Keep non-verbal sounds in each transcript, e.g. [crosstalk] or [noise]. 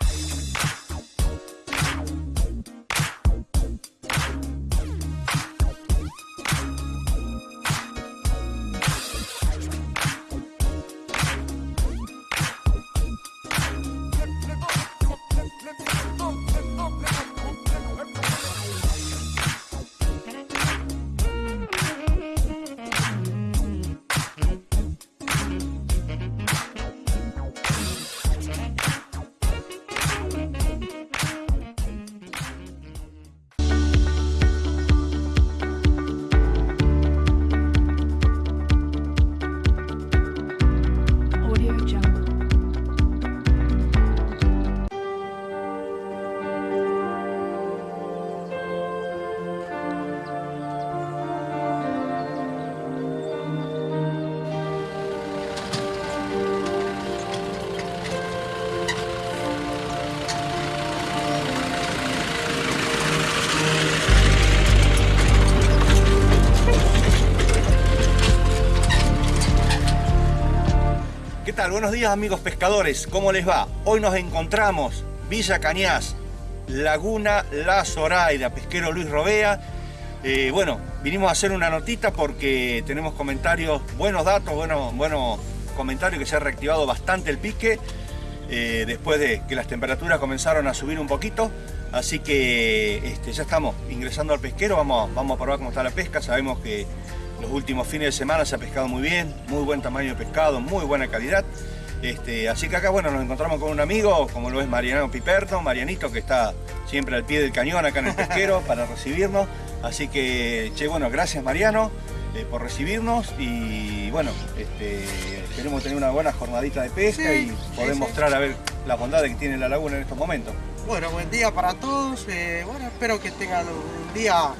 Bye. [laughs] Buenos días amigos pescadores, ¿cómo les va? Hoy nos encontramos Villa Cañas, Laguna La Zoraida, pesquero Luis Robea. Eh, bueno, vinimos a hacer una notita porque tenemos comentarios, buenos datos, buenos, buenos comentarios que se ha reactivado bastante el pique eh, después de que las temperaturas comenzaron a subir un poquito. Así que este, ya estamos ingresando al pesquero, vamos, vamos a probar cómo está la pesca. Sabemos que los últimos fines de semana se ha pescado muy bien, muy buen tamaño de pescado, muy buena calidad. Este, así que acá bueno, nos encontramos con un amigo, como lo es Mariano Piperto, Marianito, que está siempre al pie del cañón acá en el pesquero [laughs] para recibirnos. Así que, che, bueno, gracias Mariano eh, por recibirnos y bueno, este, esperemos tener una buena jornadita de pesca Sí, y poder sí. mostrar a ver las bondades que tiene la laguna en estos momentos. Bueno, buen día para todos. eh, bueno, espero que tengan un día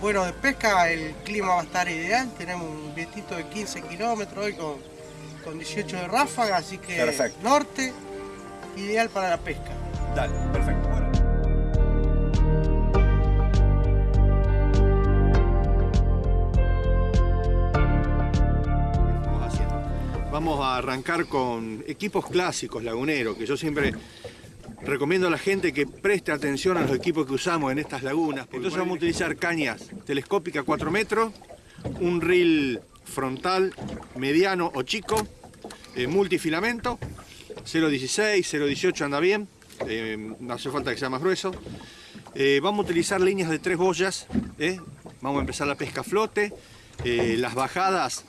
bueno de pesca. El clima va a estar ideal. Tenemos un vientito de 15 kilómetros hoy con, con 18 de ráfaga, así que Perfecto. norte, ideal para la pesca. Dale, perfecto. Bueno. Vamos a arrancar con equipos clásicos laguneros, que yo siempre recomiendo a la gente que preste atención a los equipos que usamos en estas lagunas. Entonces vamos a utilizar cañas telescópicas 4 metros, un reel frontal mediano o chico, eh, multifilamento, 0.16, 0.18 anda bien, eh, no hace falta que sea más grueso. Eh, vamos a utilizar líneas de tres boyas, ¿eh? vamos a empezar la pesca a flote, eh, las bajadas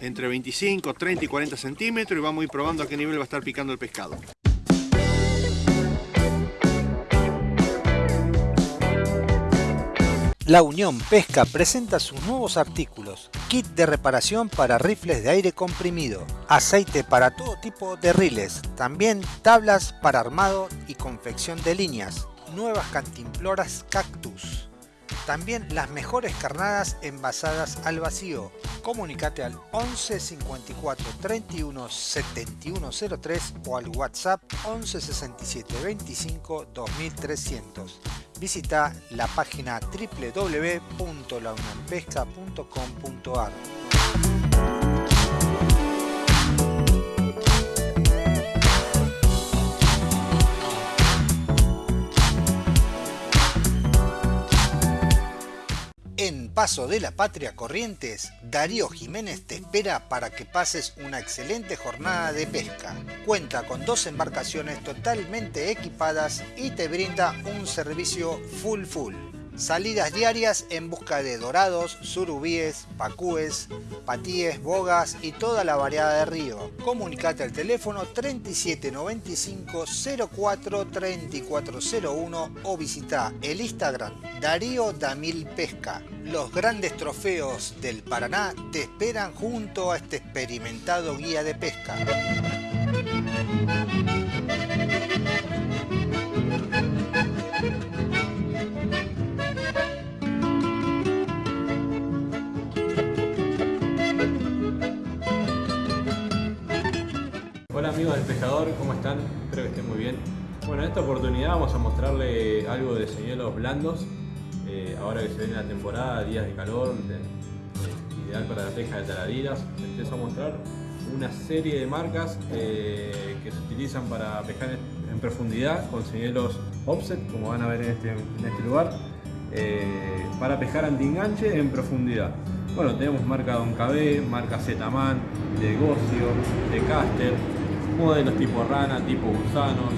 entre 25, 30 y 40 centímetros y vamos a ir probando a qué nivel va a estar picando el pescado. La Unión Pesca presenta sus nuevos artículos. Kit de reparación para rifles de aire comprimido. Aceite para todo tipo de riles. También tablas para armado y confección de líneas. Nuevas cantimploras cactus. También las mejores carnadas envasadas al vacío. Comunicate al 11 54 31 71 03 o al WhatsApp 11 67 25 2300. Visita la página www.launionpesca.com.ar. Paso de la Patria Corrientes, Darío Jiménez te espera para que pases una excelente jornada de pesca. Cuenta con dos embarcaciones totalmente equipadas y te brinda un servicio full full. Salidas diarias en busca de dorados, surubíes, pacúes, patíes, bogas y toda la variedad de río. Comunicate al teléfono 3795 04 3401 o visita el Instagram Darío Damil Pesca. Los grandes trofeos del Paraná te esperan junto a este experimentado guía de pesca. Amigos del pescador, ¿cómo están? Espero que estén muy bien. Bueno, en esta oportunidad vamos a mostrarle algo de señuelos blandos. Eh, ahora que se viene la temporada, días de calor, de- eh, ideal para la pesca de taradiras. Empiezo a mostrar una serie de marcas eh, que se utilizan para pescar en, profundidad con señuelos offset, como van a ver en este, en este lugar, eh, para pescar anti-enganche en profundidad. Bueno, tenemos marca Don KB, marca Zetaman, de Gocio, de Caster, modelos tipo rana, tipo gusanos,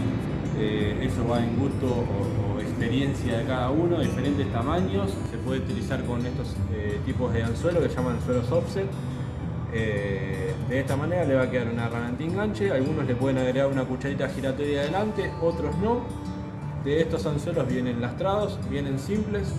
eh, eso va en gusto o, experiencia de cada uno, diferentes tamaños, se puede utilizar con estos tipos de anzuelo que llaman anzuelos offset, eh, de esta manera le va a quedar una rana anti-enganche, algunos le pueden agregar una cucharita giratoria adelante, otros no. De estos anzuelos vienen lastrados, vienen simples,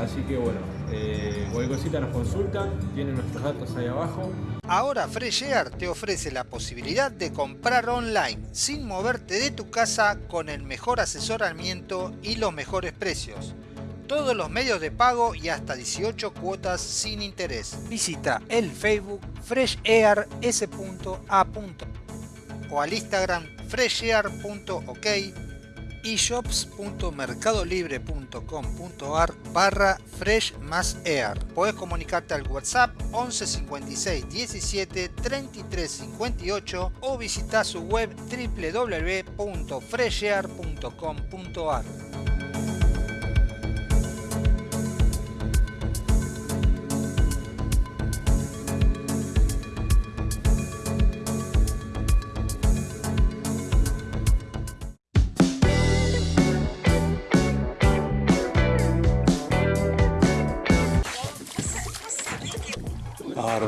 así que bueno, eh, cualquier cosita nos consultan, tienen nuestros datos ahí abajo. Ahora Fresh Air te ofrece la posibilidad de comprar online sin moverte de tu casa con el mejor asesoramiento y los mejores precios todos los medios de pago y hasta 18 cuotas sin interés. Visita el Facebook freshair.s.a. o al Instagram freshair.ok y shops.mercadolibre.com.ar barra fresh más air. Puedes comunicarte al WhatsApp 11 56 17 33 58 o visitar su web www.freshair.com.ar.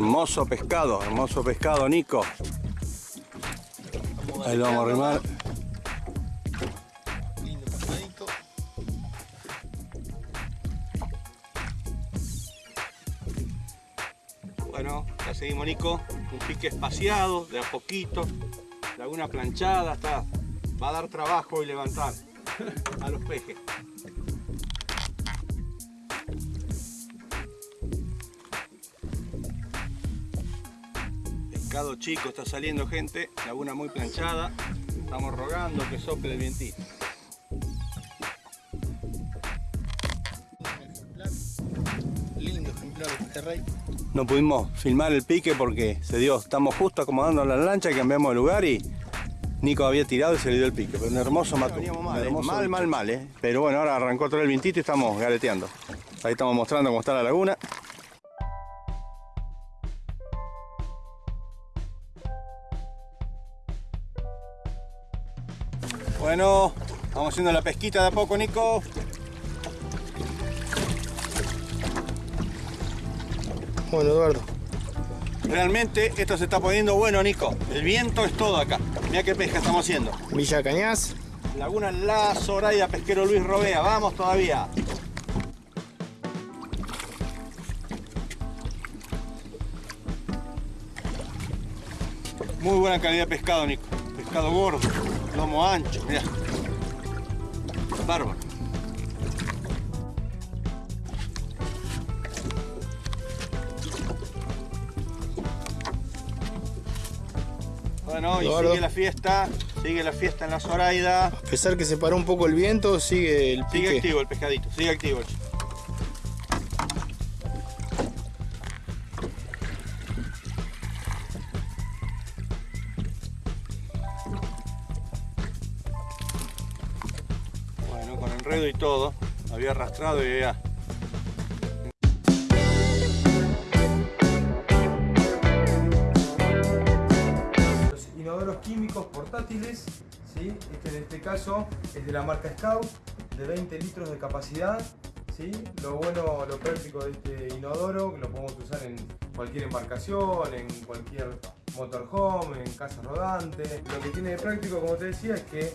Hermoso pescado, hermoso pescado, Nico. Ahí lo vamos a arrimar. Bueno, ya seguimos Nico. Un pique espaciado, de a poquito. Laguna planchada, está. Va a dar trabajo y levantar a los pejes. Pescado chico está saliendo gente, laguna muy planchada, estamos rogando que sople el vientito. Lindo ejemplar de rey. No pudimos filmar el pique porque se dio, estamos justo acomodando la lancha y cambiamos de lugar y Nico había tirado y se le dio el pique, pero un hermoso mató. Mal, eh, mal, mal, mal, eh. pero bueno, ahora arrancó todo el vientito y estamos galeteando. Ahí estamos mostrando cómo está la laguna. Bueno, vamos haciendo la pesquita de a poco, Nico. Bueno, Eduardo. Realmente esto se está poniendo bueno, Nico. El viento es todo acá. Mira qué pesca estamos haciendo. Villa Cañas. Laguna La Zoraida, pesquero Luis Robea. Vamos todavía. Muy buena calidad de pescado, Nico. Pescado gordo lomo ancho, mira. Bárbaro. Bueno, y sigue la fiesta, sigue la fiesta en la Zoraida. A pesar que se paró un poco el viento, sigue el pique. Sigue activo el pescadito, sigue activo. Arrastrado y ya. Los inodoros químicos portátiles, este en este caso es de la marca Scout, de 20 litros de capacidad. ¿sí? Lo bueno, lo práctico de este inodoro, que lo podemos usar en cualquier embarcación, en cualquier motorhome, en casa rodante. Lo que tiene de práctico, como te decía, es que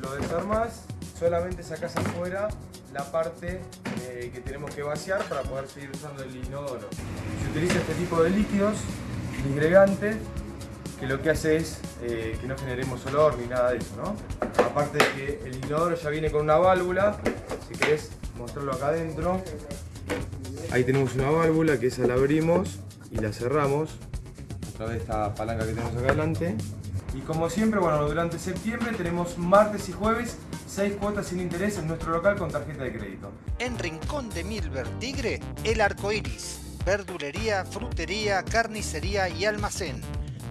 lo desarmas solamente sacas afuera la parte eh, que tenemos que vaciar para poder seguir usando el inodoro. Se utiliza este tipo de líquidos disgregantes que lo que hace es eh, que no generemos olor ni nada de eso, ¿no? Aparte de que el inodoro ya viene con una válvula, si querés mostrarlo acá adentro, ahí tenemos una válvula que esa la abrimos y la cerramos a través de esta palanca que tenemos acá adelante. Y como siempre, bueno, durante septiembre tenemos martes y jueves 6 cuotas sin interés en nuestro local con tarjeta de crédito. En Rincón de Milver Tigre, el arco iris. Verdulería, frutería, carnicería y almacén.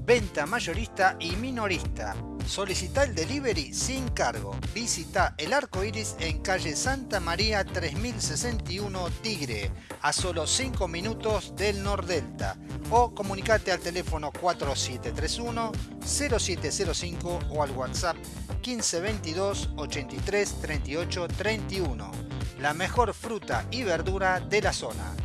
venta mayorista y minorista. Solicita el delivery sin cargo. Visita el Arco Iris en calle Santa María 3061 Tigre, a solo 5 minutos del Nordelta. O comunicate al teléfono 4731 0705 o al WhatsApp 1522 83 38 31. La mejor fruta y verdura de la zona.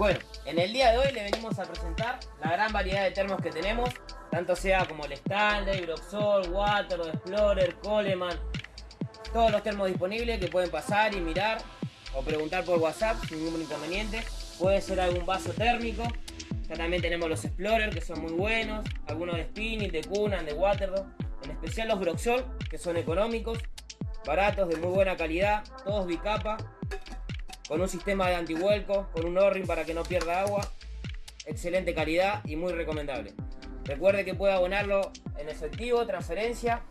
Bueno, en el día de hoy le venimos a presentar la gran variedad de termos que tenemos, tanto sea como el Stanley, Broxol, Water, Explorer, Coleman, todos los termos disponibles que pueden pasar y mirar o preguntar por WhatsApp sin ningún inconveniente. Puede ser algún vaso térmico. Ya también tenemos los Explorer que son muy buenos, algunos de Spinning, de Cunan, de Waterdog, en especial los Broxol que son económicos, baratos, de muy buena calidad, todos bicapa con un sistema de antihuelco, con un O-ring para que no pierda agua, excelente calidad y muy recomendable. Recuerde que puede abonarlo en efectivo, transferencia,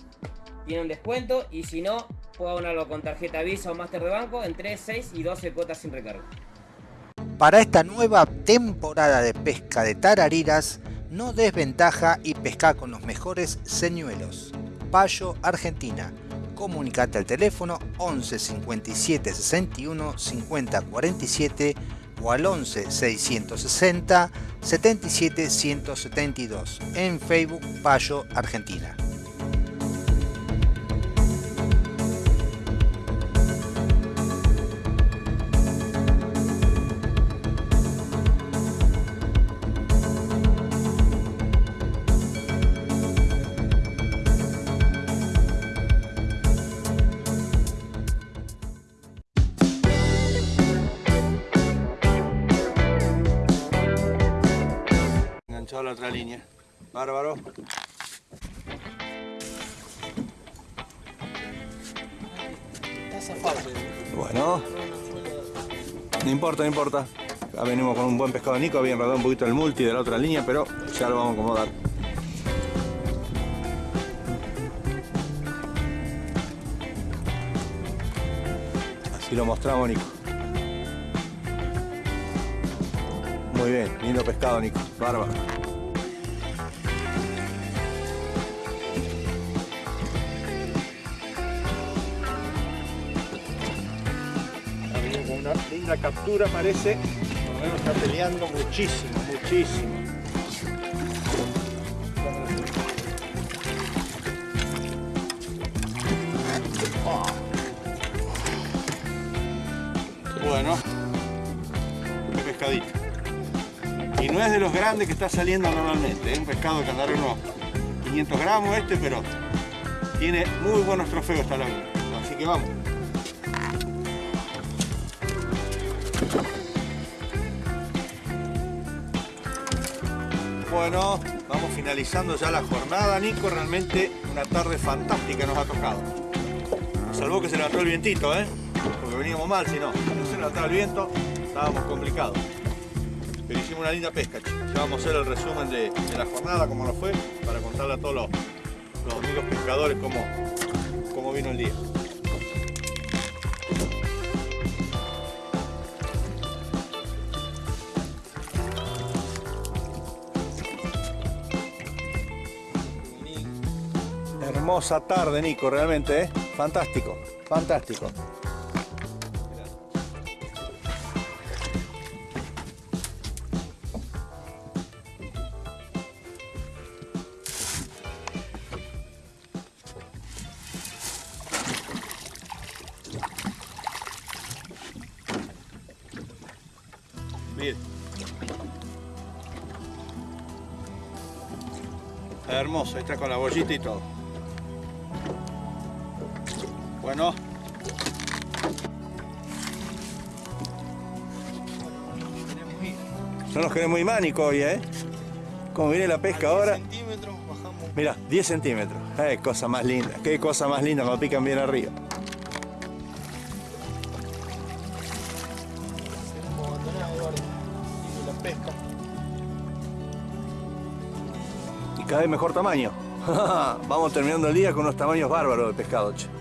tiene un descuento y si no, puede abonarlo con tarjeta Visa o Master de banco en 3, 6 y 12 cuotas sin recargo. Para esta nueva temporada de pesca de tarariras, no desventaja y pesca con los mejores señuelos. Payo Argentina comunicate al teléfono 11 57 61 50 47 o al 11 660 77 172 en Facebook Payo Argentina. Otra línea. Bárbaro. Bueno. No importa, no importa. Ya venimos con un buen pescado Nico, había enredado un poquito el multi de la otra línea, pero ya lo vamos a acomodar. Así lo mostramos, Nico. Muy bien, lindo pescado, Nico. Bárbaro. Linda captura, parece. Por menos está peleando muchísimo, muchísimo. Bueno, qué pescadito. Y no es de los grandes que está saliendo normalmente, es un pescado que andará unos 500 gramos este, pero tiene muy buenos trofeos esta laguna. Así que vamos. Vamos finalizando ya la jornada, Nico. Realmente una tarde fantástica nos ha tocado. Nos salvó que se levantó el vientito, ¿eh? Porque veníamos mal, si no. Se levantaba el viento, estábamos complicados. Pero hicimos una linda pesca. Ya vamos a hacer el resumen de, de la jornada, cómo nos fue, para contarle a todos los, los amigos pescadores cómo, cómo vino el día. Hermosa tarde, Nico, realmente, ¿eh? Fantástico, fantástico. Está hermoso, está con la bollita y todo. Bueno. No nos queremos ir mánico hoy, ¿eh? Como viene la pesca ahora. centímetros bajamos. Mira, 10 centímetros. Eh, cosa más linda. Qué cosa más linda cuando pican bien arriba. Y cada vez mejor tamaño. [laughs] Vamos terminando el día con unos tamaños bárbaros de pescado, che.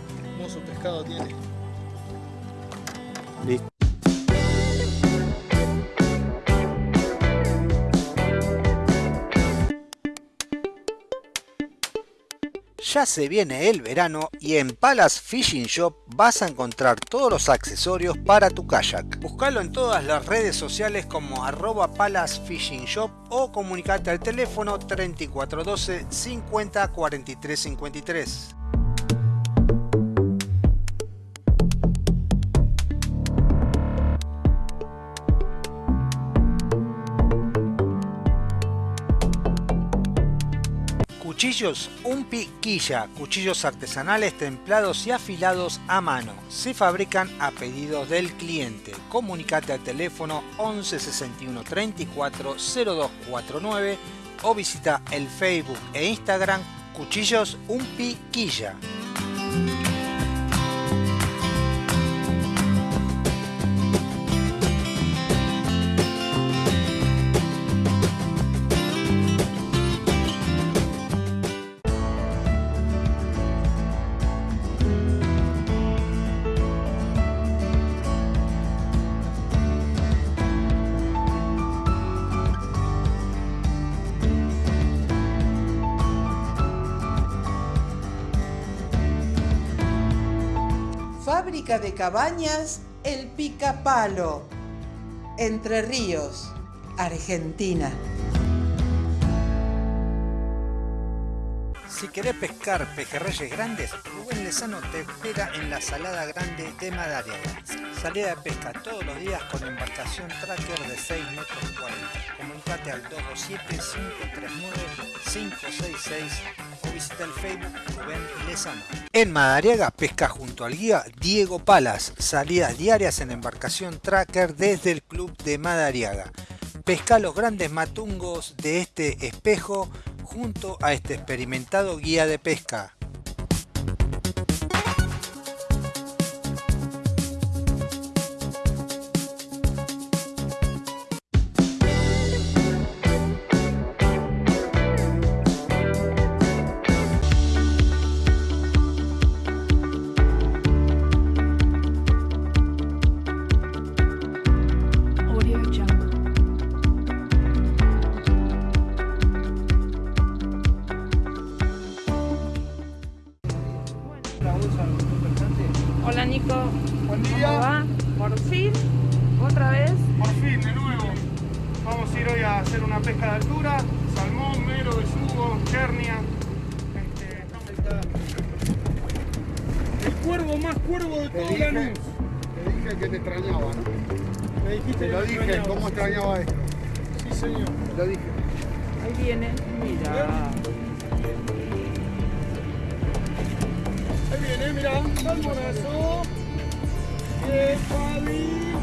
Ya se viene el verano y en Palace Fishing Shop vas a encontrar todos los accesorios para tu kayak. Búscalo en todas las redes sociales como arroba Palace Fishing Shop o comunicate al teléfono 3412 50 43 53. Cuchillos Un Piquilla, cuchillos artesanales templados y afilados a mano. Se fabrican a pedido del cliente. Comunicate al teléfono 11 61 34 0249 o visita el Facebook e Instagram Cuchillos Un De cabañas El Picapalo, Entre Ríos, Argentina. Si querés pescar pejerreyes grandes, Rubén Lezano te espera en la Salada Grande de Madariaga. Salida de pesca todos los días con embarcación tracker de 6 metros 40. Comunicate al 227-539-566 o visita el Facebook Rubén Lezano. En Madariaga pesca junto al guía Diego Palas. Salidas diarias en embarcación tracker desde el club de Madariaga. Pesca los grandes matungos de este espejo junto a este experimentado guía de pesca. Cuervo más cuervo de todo dije- Lanús. Te dije que te extrañaba, ¿no? Me dijiste Te lo que dije, extrañabas. cómo extrañaba esto. Sí, señor. Te lo dije. Ahí viene, mira. Ahí viene, mirá, salmonazo. Bien, Fabi.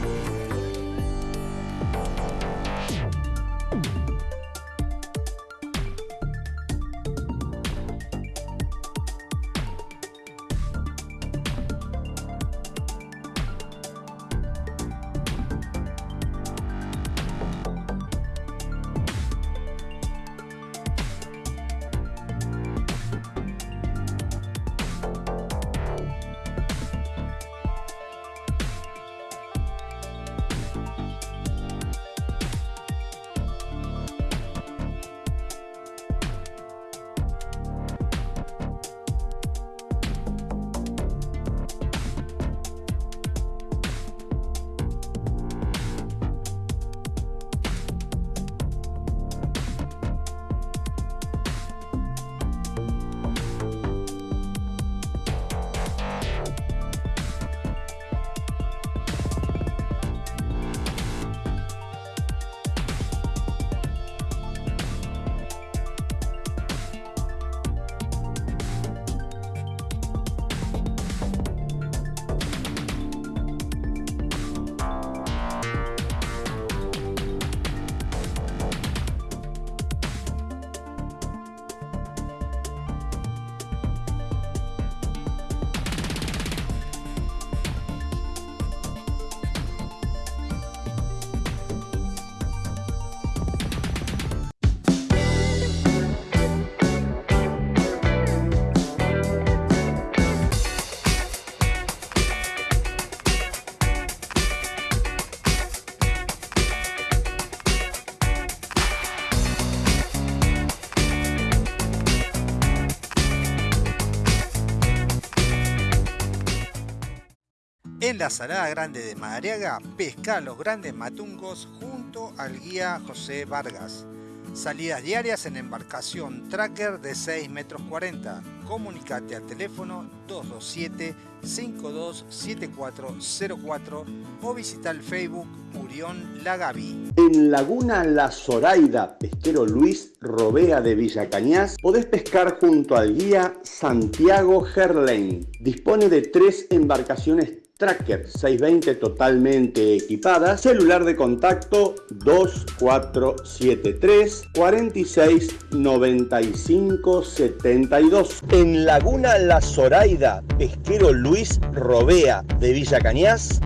En la Salada Grande de Madariaga, pesca los grandes matungos junto al guía José Vargas. Salidas diarias en embarcación tracker de 6 metros 40. Comunicate al teléfono 227-527404 o visita el Facebook Urión Lagavi. En Laguna La Zoraida, pesquero Luis Robea de Villa Cañas, podés pescar junto al guía Santiago Gerlain. Dispone de tres embarcaciones Tracker 620 totalmente equipada, celular de contacto 2473 46 95 72. En Laguna La Zoraida, pesquero Luis Robea de Villa Cañas,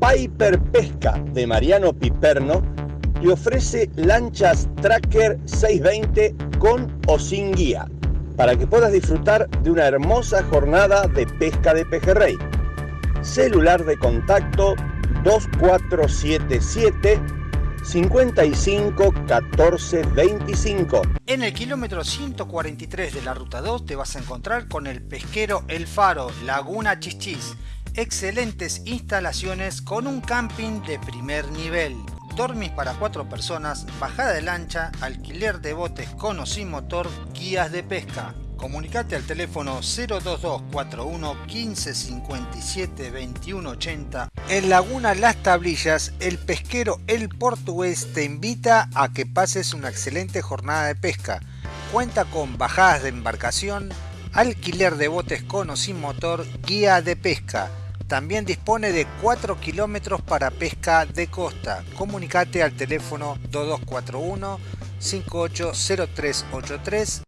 Piper Pesca de Mariano Piperno te ofrece lanchas Tracker 620 con o sin guía para que puedas disfrutar de una hermosa jornada de pesca de pejerrey celular de contacto 2477 55 14 25. En el kilómetro 143 de la ruta 2 te vas a encontrar con el pesquero El Faro, Laguna Chichis. Excelentes instalaciones con un camping de primer nivel. Dormis para cuatro personas, bajada de lancha, alquiler de botes con o sin motor, guías de pesca. Comunicate al teléfono 02241 1557 2180. En Laguna Las Tablillas, el pesquero El Portugués te invita a que pases una excelente jornada de pesca. Cuenta con bajadas de embarcación, alquiler de botes con o sin motor, guía de pesca. También dispone de 4 kilómetros para pesca de costa. Comunicate al teléfono 2241 580383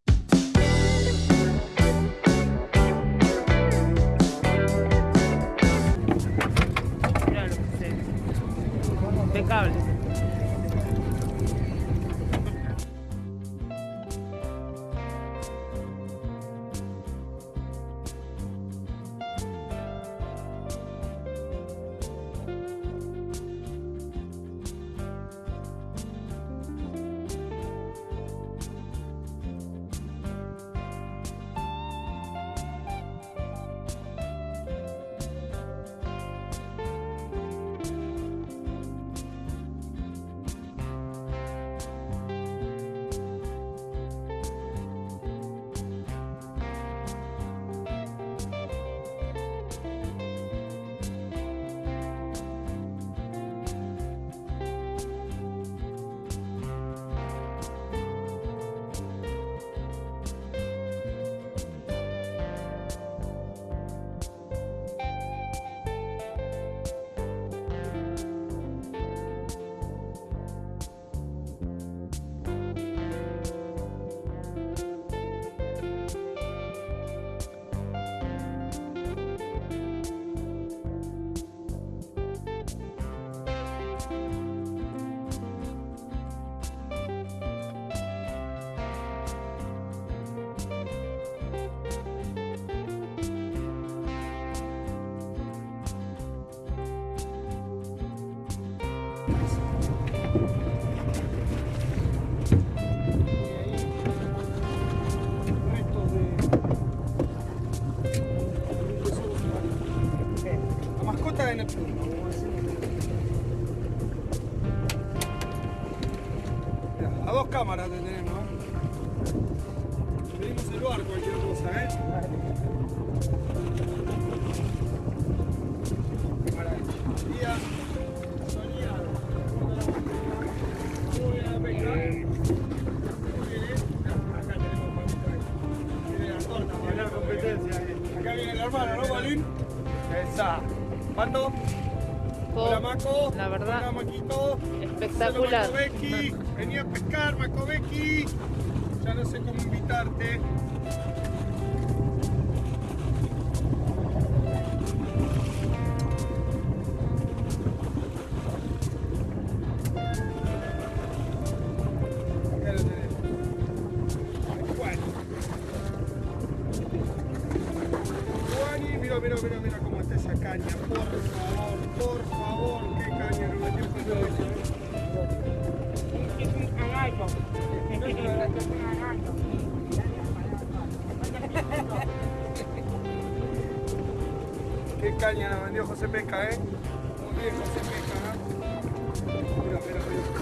verdad, espectacular. Hola, Macovecchi. Vení a pescar, Macovecchi. Ya no sé cómo invitarte. Caña nos vendió José Pesca, ¿eh? Muy bien José Pesca, ¿no? Mira, mira, Ahí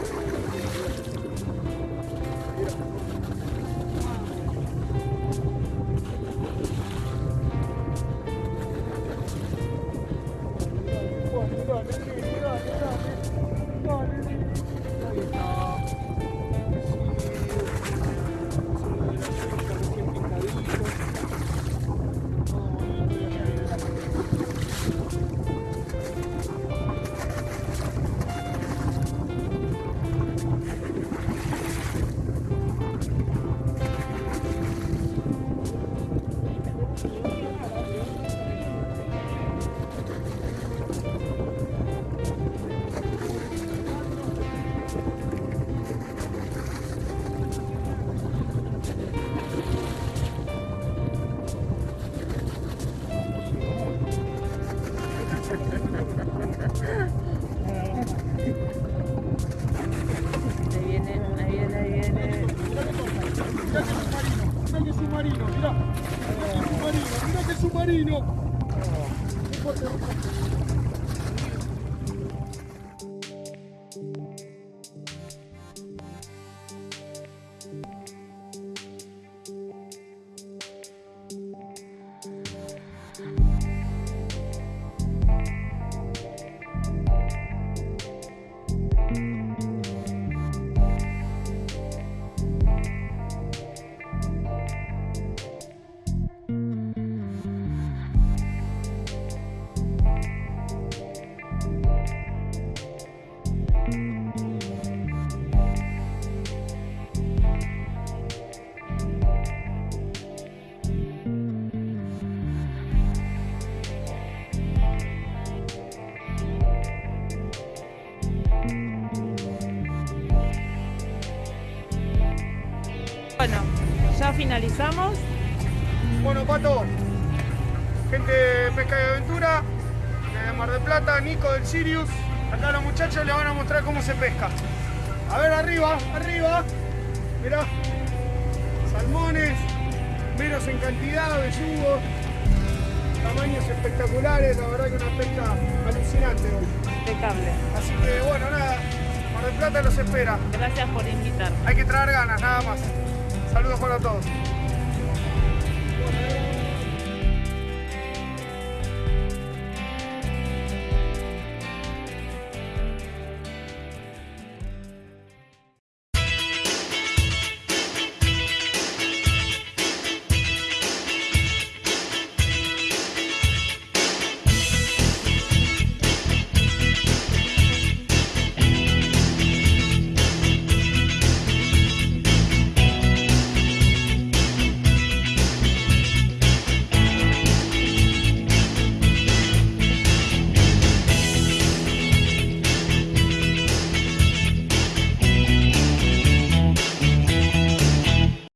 finalizamos. Bueno, Pato, gente de Pesca y Aventura, de Mar del Plata, Nico del Sirius. Acá los muchachos les van a mostrar cómo se pesca. A ver, arriba, arriba. Mirá, salmones, menos en cantidad, besugos, tamaños espectaculares. La verdad que una pesca alucinante hoy. Impecable. Así que bueno, nada, Mar del Plata los espera. Gracias por invitar. Hay que traer ganas, nada más. Saludos para todos.